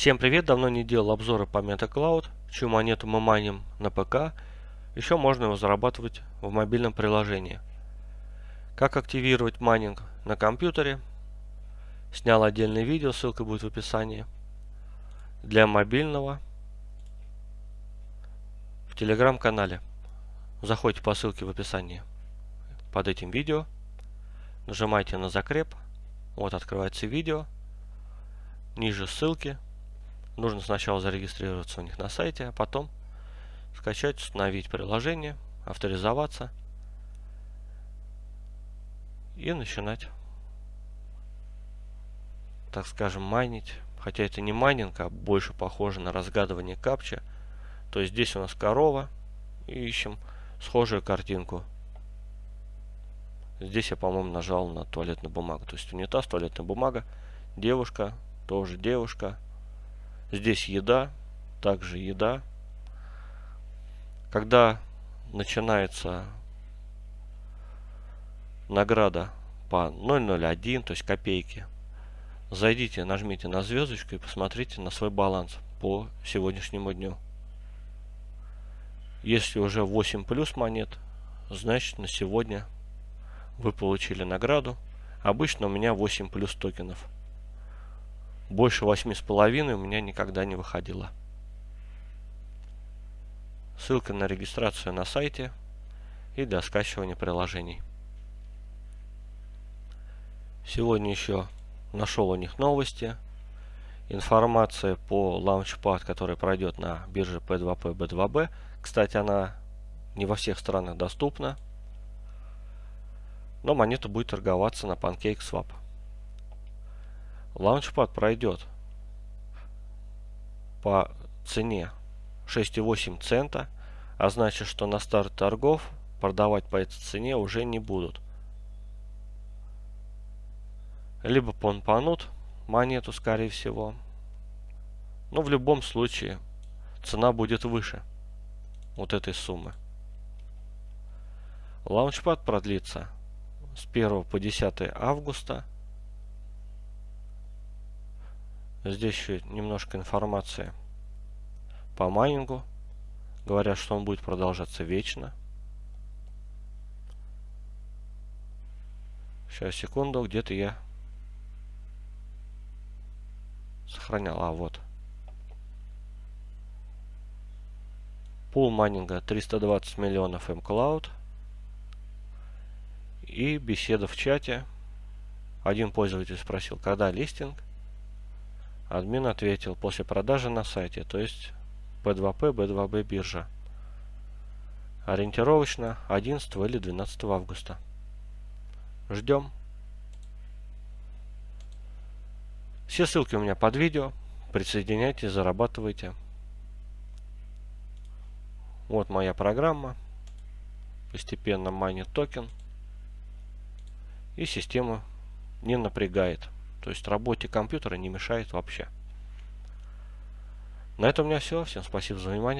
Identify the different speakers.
Speaker 1: Всем привет! Давно не делал обзоры по MetaCloud, чью монету мы майним на ПК. Еще можно его зарабатывать в мобильном приложении. Как активировать майнинг на компьютере. Снял отдельное видео, ссылка будет в описании. Для мобильного в телеграм-канале. Заходите по ссылке в описании под этим видео. Нажимайте на закреп. Вот открывается видео. Ниже ссылки Нужно сначала зарегистрироваться у них на сайте, а потом скачать, установить приложение, авторизоваться и начинать, так скажем, майнить. Хотя это не майнинг, а больше похоже на разгадывание капча. То есть здесь у нас корова и ищем схожую картинку. Здесь я, по-моему, нажал на туалетную бумагу. То есть унитаз, туалетная бумага, девушка, тоже девушка, Здесь еда, также еда. Когда начинается награда по 0.01, то есть копейки, зайдите, нажмите на звездочку и посмотрите на свой баланс по сегодняшнему дню. Если уже 8 плюс монет, значит на сегодня вы получили награду. Обычно у меня 8 плюс токенов. Больше восьми с половиной у меня никогда не выходило. Ссылка на регистрацию на сайте и для скачивания приложений. Сегодня еще нашел у них новости. Информация по Launchpad, который пройдет на бирже P2P B2B. Кстати, она не во всех странах доступна. Но монета будет торговаться на PancakeSwap. Лаунчпад пройдет по цене 6,8 цента, а значит, что на старт торгов продавать по этой цене уже не будут. Либо понпанут монету, скорее всего. Но в любом случае цена будет выше вот этой суммы. Лаунчпад продлится с 1 по 10 августа Здесь еще немножко информации по майнингу. Говорят, что он будет продолжаться вечно. Сейчас, секунду, где-то я сохранял. А, вот. Пул майнинга 320 миллионов mCloud. И беседа в чате. Один пользователь спросил, когда листинг. Админ ответил после продажи на сайте, то есть P2P, B2B биржа. Ориентировочно 11 или 12 августа. Ждем. Все ссылки у меня под видео. Присоединяйтесь, зарабатывайте. Вот моя программа. Постепенно майнит токен. И система не напрягает. То есть работе компьютера не мешает вообще. На этом у меня все. Всем спасибо за внимание.